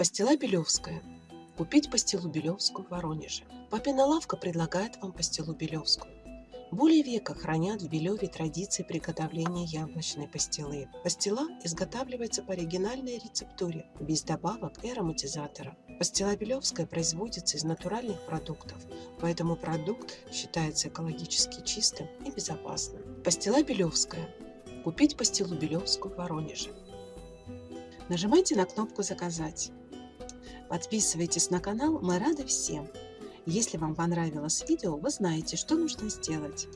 Пастила Белевская. Купить пастилу Белевскую в Воронеже. Папина лавка предлагает вам пастилу Белевскую. Более века хранят в Белеве традиции приготовления яблочной пастилы. Пастила изготавливается по оригинальной рецептуре, без добавок и ароматизатора. Пастила Белевская производится из натуральных продуктов, поэтому продукт считается экологически чистым и безопасным. Пастила Белевская. Купить пастилу Белевскую в Воронеже. Нажимайте на кнопку «Заказать». Подписывайтесь на канал, мы рады всем. Если вам понравилось видео, вы знаете, что нужно сделать.